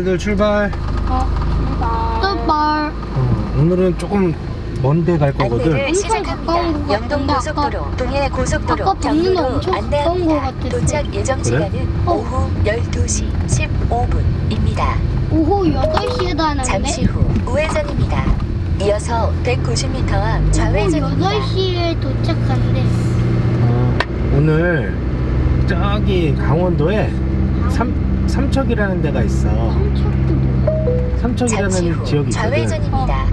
아들들 출발 어, 출발. 어, 오늘은 조금 먼데 갈 거거든 엄청 가까운 것 시작합니다. 영동 같은데 고속도로, 동해 고속도로 아까 경로로 것 안내합니다. 같았어. 도착 예정 그래? 시간은 어. 오후 12시 15분입니다. 오후 8시에 다는데 잠시 후 우회전입니다. 이어서 190m 앞 오후 좌회전입니다. 8시에 도착한대. 어, 오늘 저기 강원도에 삼, 삼척이라는 데가 있어 삼척도 뭐야? 삼척이라는 지역이 있거든 좌회전입니다.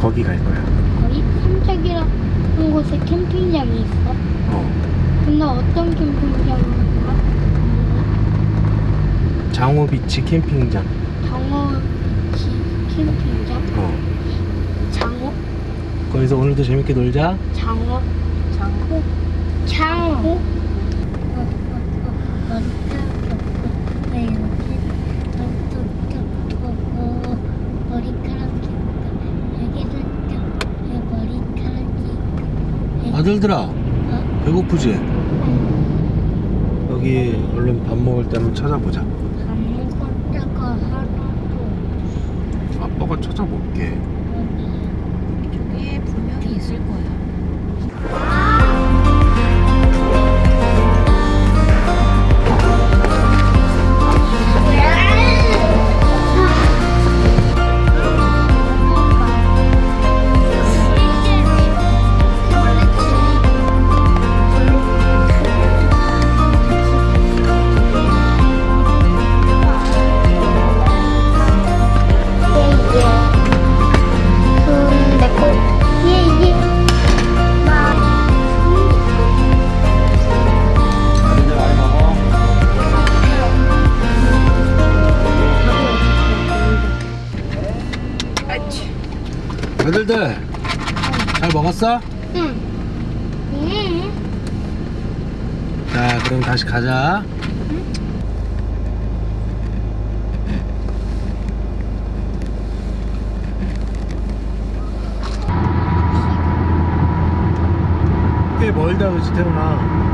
거기 갈 거야 거기 삼척이라는 곳에 캠핑장이 있어. 어, 근데 어떤 캠핑장인가? 장호비치 캠핑장 장어지 캠핑장? 어, 장어? 거기서 오늘도 재밌게 놀자 장어? 장호? 장호? 아들들아 배고프지? 여기 얼른 밥 먹을 때 한번 찾아보자. 아빠가 찾아볼게. 저기에 분명히 있을 거야. 아들들 잘 먹었어? 응. 응. 자 그럼 다시 가자 꽤 멀다 그치 태훈아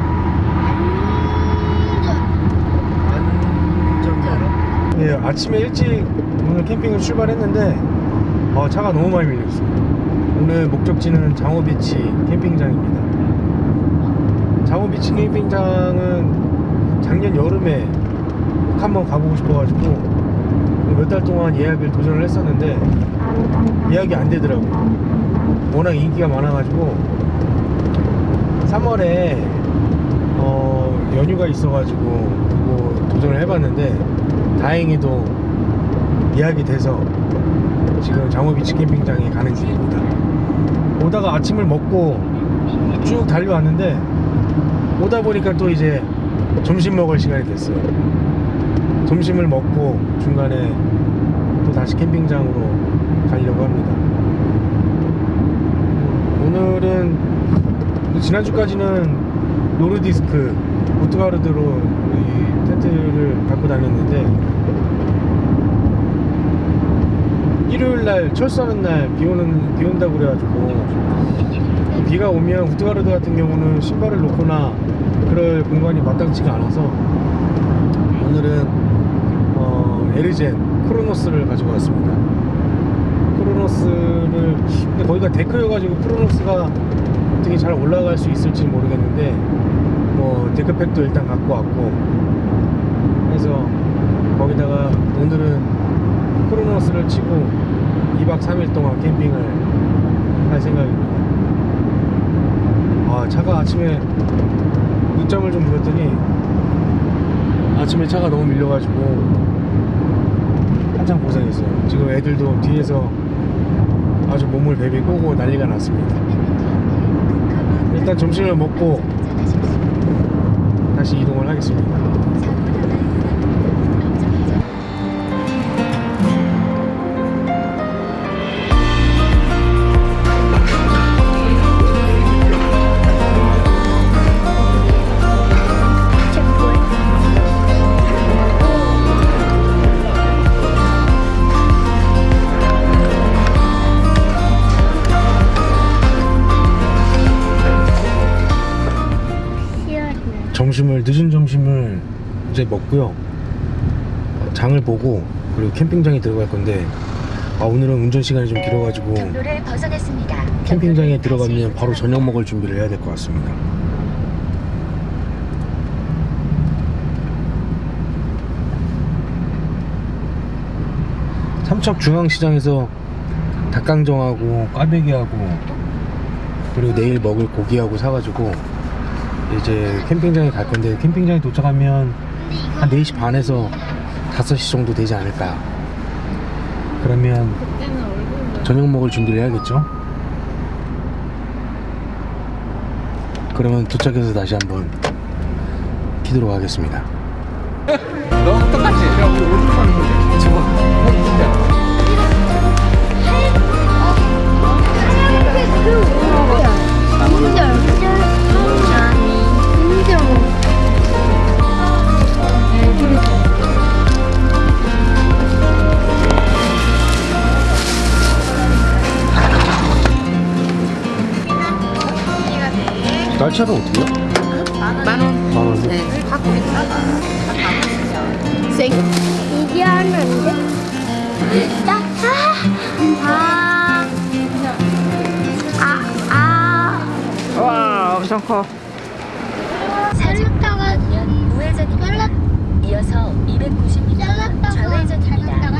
예, 아침에 일찍 오늘 캠핑을 출발했는데 어, 차가 너무 많이 밀렸어 오늘 목적지는 장호비치 캠핑장입니다. 장호비치 캠핑장은 작년 여름에 꼭 한번 가보고 싶어가지고 몇 달 동안 예약을 도전을 했었는데 예약이 안 되더라고요. 워낙 인기가 많아가지고 3월에 어, 연휴가 있어가지고 그거 도전을 해봤는데 다행히도 예약이 돼서 지금 장호비치 캠핑장에 가는 길입니다 오다가 아침을 먹고 쭉 달려왔는데 오다 보니까 또 이제 점심 먹을 시간이 됐어요. 점심을 먹고 중간에 또 다시 캠핑장으로 가려고 합니다. 오늘은 지난주까지는 노르디스크 우트가르드로 이 텐트를 갖고 다녔는데 일요일 날 철수하는 날 비 오는 비 온다고 그래가지고 비가 오면 우트가르드 같은 경우는 신발을 놓거나 그럴 공간이 마땅치가 않아서 오늘은 어, 에르젠 크로노스를 가지고 왔습니다. 크로노스를 근데 거기가 데크여가지고 크로노스가 어떻게 잘 올라갈 수 있을지 모르겠는데 뭐 데크팩도 일단 갖고 왔고 그래서 거기다가 오늘은 크로노스를 치고 2박 3일 동안 캠핑을 할 생각입니다. 아 차가 아침에 늦잠을 좀 부렸더니 아침에 차가 너무 밀려가지고 한참 고생했어요. 지금 애들도 뒤에서 아주 몸을 베비 꼬고 난리가 났습니다. 일단 점심을 먹고 다시 이동을 하겠습니다. 점심을 늦은 점심을 이제 먹고요. 어, 장을 보고 그리고 캠핑장에 들어갈 건데 아 오늘은 운전 시간이 좀 길어가지고 벗어났습니다. 캠핑장에 들어가면 바로 저녁 먹을 준비를 해야 될 것 같습니다. 삼척 중앙시장에서 닭강정하고 꽈배기하고 그리고 내일 먹을 고기하고 사가지고 이제 캠핑장에 갈 건데 캠핑장에 도착하면 한 4시 반에서 5시 정도 되지 않을까 그러면 저녁 먹을 준비를 해야겠죠 그러면 도착해서 다시 한번 키도록 하겠습니다 너 똑같이. 야, 우리 어디로 가는 거지? 저거. 어, 진짜. 날차는 어떻게요? 만원 만원 네, 갖고 있다가 생 이게 하는데? 나, 아, 아, 아, 와 엄청 커 우회전입니다. 이어서 290m 잘랐다가, 좌회전입니다.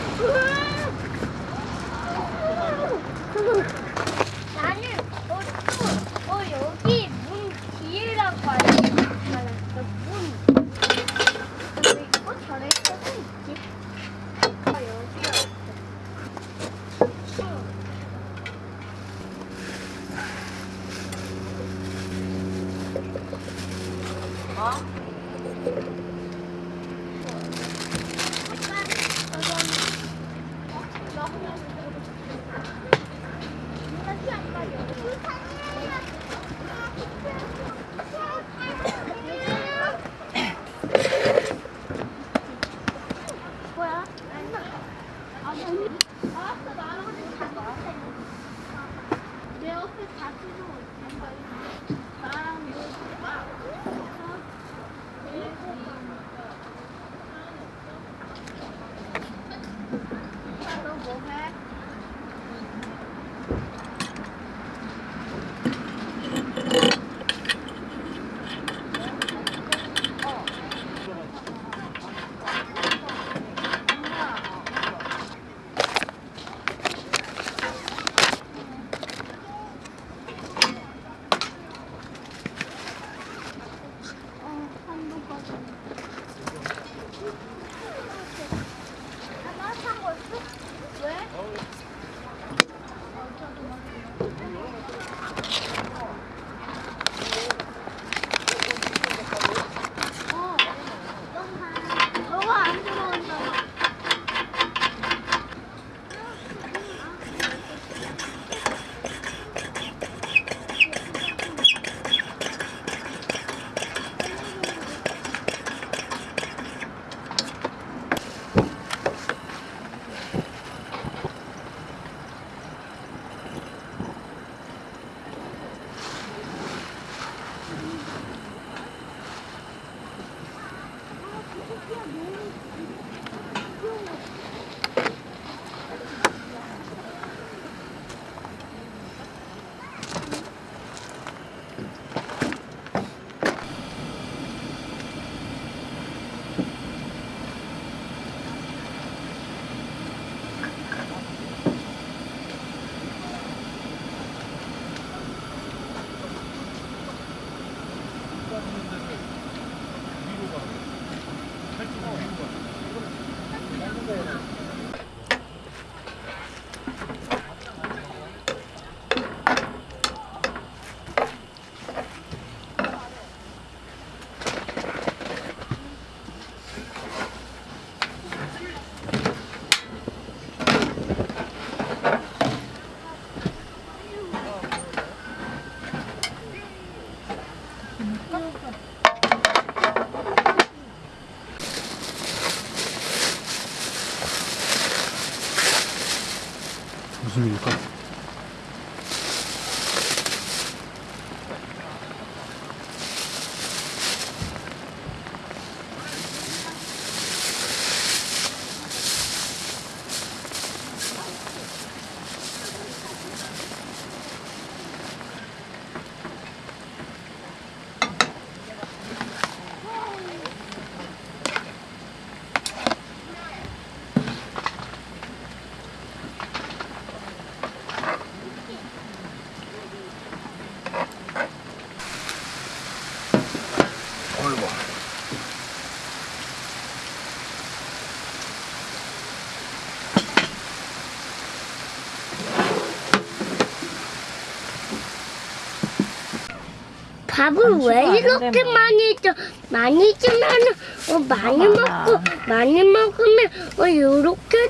밥을 왜 이렇게 많이 줘? 많이 주면은 어, 많이 먹고 많이 먹으면 어 이렇게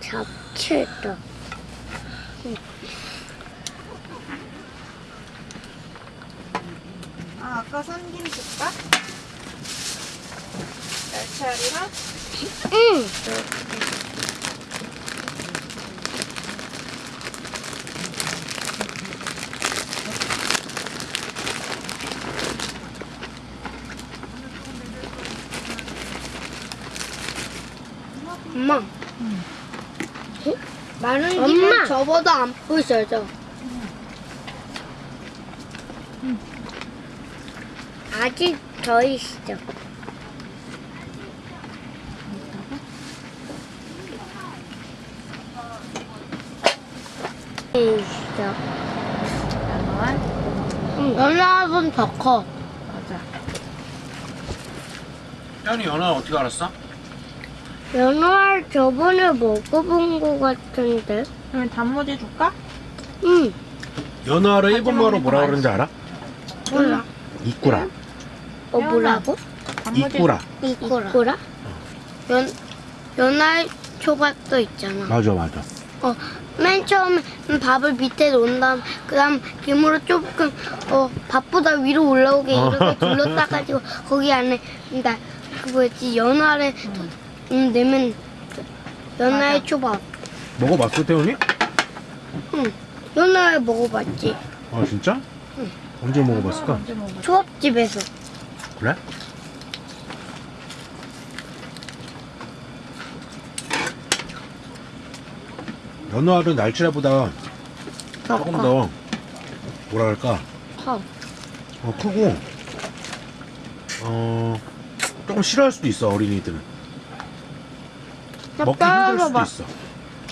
잡채다. 아, 아까 산김 줄까? 날치알이랑? 응. 엄마. 많은 김은 저보다 안 부셔져. 아직 더 있어. 있어. 응. 연합은 더 커. 맞아. 현이 연아 어떻게 알았어? 연어알 저번에 먹어본 것 같은데. 그러면 단무지 줄까? 응. 연어를 일본말로 뭐라 그러는지 알아? 몰라. 이꾸라. 어 뭐라고? 이꾸라. 이거라. 이거라? 연 연알 초밥도 있잖아. 맞아 맞아. 어, 맨 처음에 밥을 밑에 놓은 다음 그다음 김으로 조금 어 밥보다 위로 올라오게 이렇게 둘러싸가지고 거기 안에 나 그 뭐였지 연알에 음, 내면 연알 초밥. 먹어봤어 태훈이? 응. 연알 먹어봤지. 아 진짜? 언제 먹어봤을까? 언제 먹어? 초밥집에서. 그래? 연어알은 날치알보다 조금 더 뭐라 할까 커. 어, 크고 어 조금 싫어할 수도 있어 어린이들은 먹기 힘들 수도 있어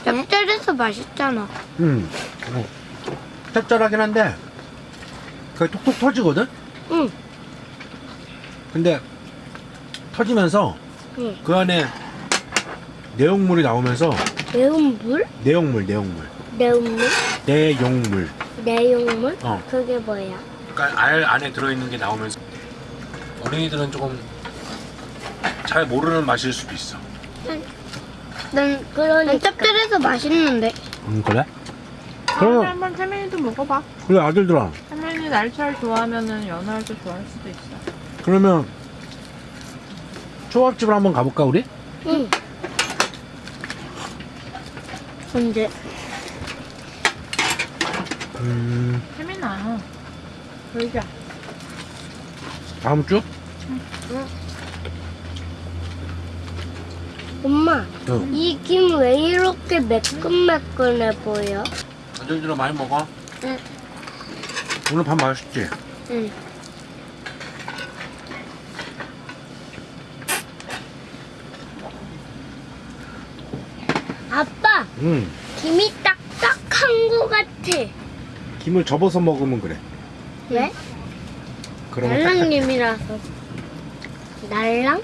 짭짤해서 맛있잖아. 음 어. 짭짤하긴 한데 그게 톡톡 터지거든 응. 근데 터지면서 응. 그 안에 내용물이 나오면서 매운 물? 내용물 내용물 매운물? 내용물 내용물? 어. 그게 뭐야? 그러니까 알 안에 들어있는 게 나오면서 어린이들은 조금 잘 모르는 맛일 수도 있어 난 그러니까 짭짤해서 맛있는데. 음 그래? 그럼 한번 태민이도 먹어봐. 그래 아들들아 태민이 날치알 좋아하면은 연어알도 좋아할 수도 있어. 그러면 초밥집을 한번 가볼까 우리? 응. 언제? 음 태민아. 놀자. 다음 주? 엄마, 응 이김 왜 이렇게 매끈매끈해 보여? 아들들아 많이 먹어 응. 오늘 밥 맛있지? 응. 아빠, 응 김이 딱딱한 거 같아. 김을 접어서 먹으면 그래 왜? 날랑김이라서. 날랑?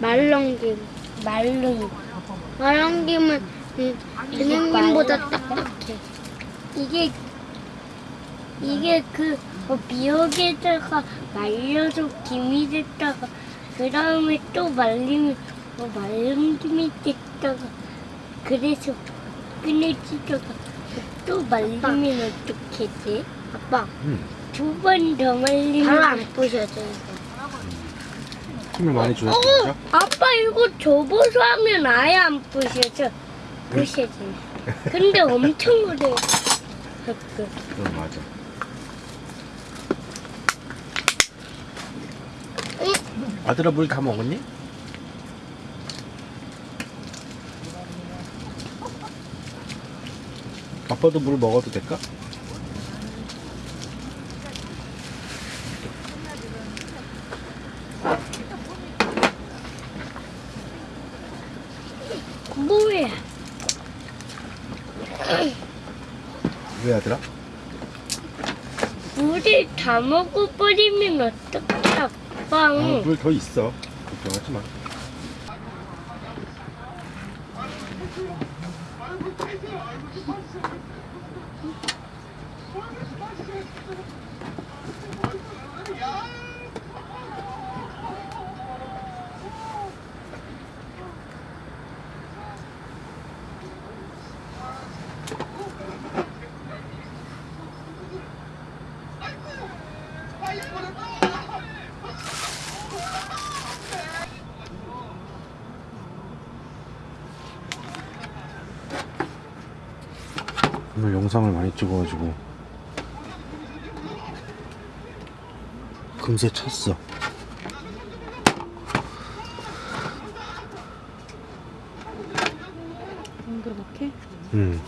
말렁김. 말릉. 말렁김은 음, 그냥 김보다 딱딱해. 이게 이게 그 어, 미역에다가 말려서 김이 됐다가 그 다음에 또 말리면 어, 말른 김이 됐다가 그래서 꺼내지다가 또 말리면 어떻게 돼? 아빠 응 두번 더 말리면 바로 안 부셔져 힘을 많이 줘야 어, 되겠죠? 아빠 이거 접어서 하면 아예 안 부셔져. 부셔져. 근데 엄청 오래 가끔 응 맞아. 아들아 물 다 먹었니? 아빠도 물 먹어도 될까? 뭐야 왜 아들아? 물을 다 먹어버리면 어떡해 아빠 어, 물더 있어. 걱정하지 마 영상을 많이 찍어가지고 금세 찼어 그렇게? 음.